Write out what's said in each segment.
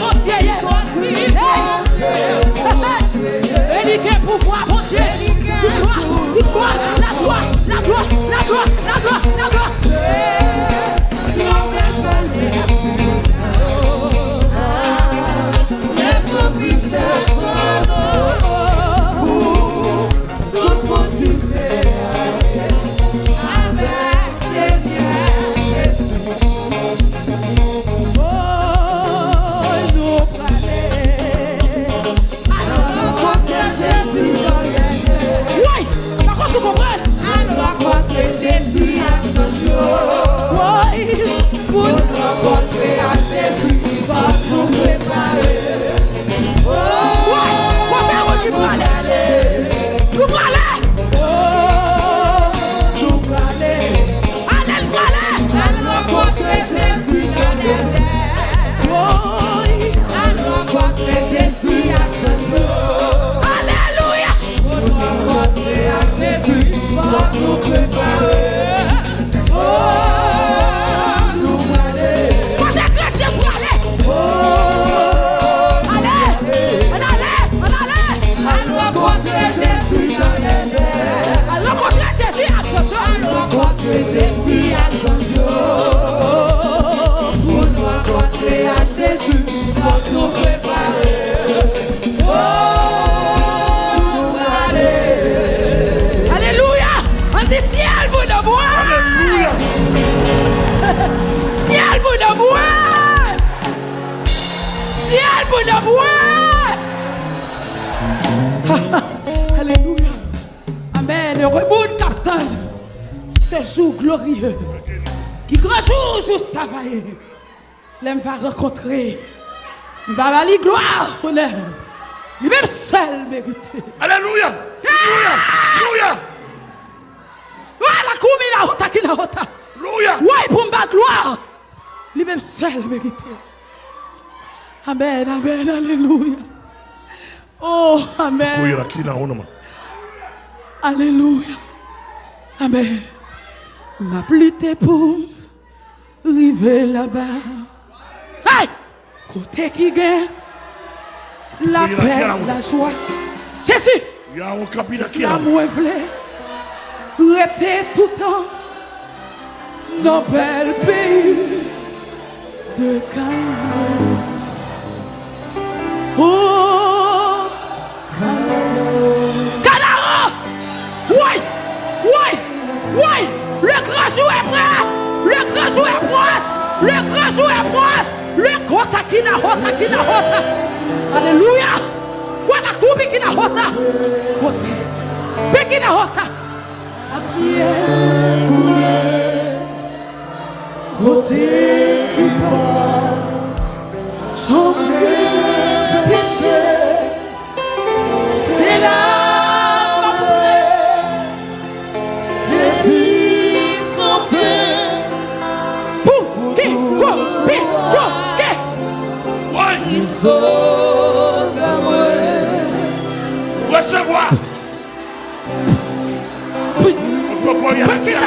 mon Dieu. Est pouvoir, mon Dieu. Pour le bois. Alléluia. Amen. Heureux monde, capitaine. Ce jour glorieux. Qui grand jour, jour travailler. L'homme va rencontrer. Baba li gloire, honneur. Lui-même seul mérité. Alléluia. Alléluia. Alléluia. Voilà, combien la hota qui la hota. Alléluia. Ouais, pour me gloire. Lui-même seul mérité. Amen, amen, alléluia. Oh, amen. Alléluia. Amen. Ma pluie pour arriver là-bas. Hey! Côté qui gagne la paix, la joie. Jésus, Ya on kapila la kila. moi voulais rester tout le temps dans bel pays de Canaan. Oui, le grand jour est prêt. Le grand jour est proche. Le grand jour est proche. Le kota qui n'a hota qui n'a hota. Alléluia. Voilà kubi qui n'a hota. Kote. Beki n'a hota. Apie. Kote. Kote.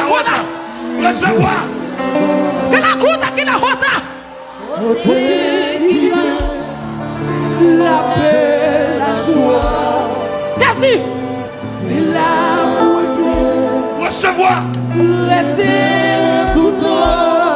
Hota. Recevoir. Que la kuta kina hota. La paix, la joie. Jésus, c'est l'amour Recevoir. l'été tout temps.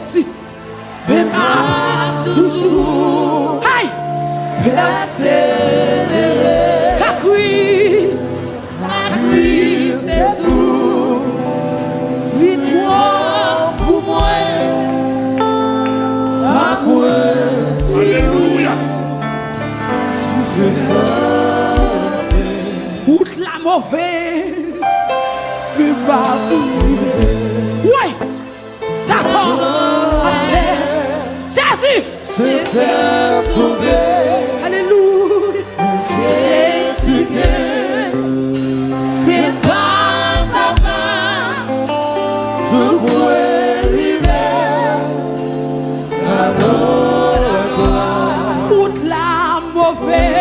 Jésus. Mais pas toujours. Hey! Persévérer. Victoire pour moi. À moi. Alléluia. La mauvaise. Mais pas Ouais. C'est faire tomber Alléluia. Jésus que pas à pas. je pourrais l'hiver à nos Route la mauvaise.